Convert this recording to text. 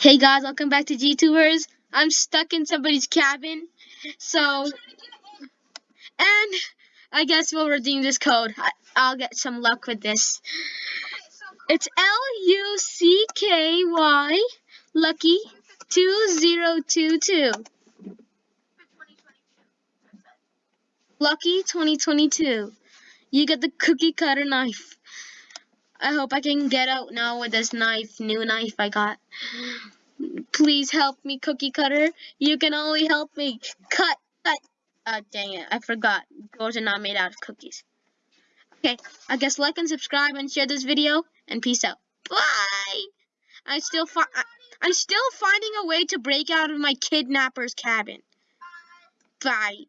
Hey guys, welcome back to GTubers. I'm stuck in somebody's cabin, so and I guess we'll redeem this code. I, I'll get some luck with this. It's L U C K Y Lucky two two. Lucky 2022. You get the cookie cutter knife. I hope I can get out now with this knife, new knife I got. Please help me, cookie cutter. You can only help me. Cut, cut. Uh, dang it, I forgot. Doors are not made out of cookies. Okay, I guess like and subscribe and share this video, and peace out. Bye! I still fi I'm still finding a way to break out of my kidnapper's cabin. Bye.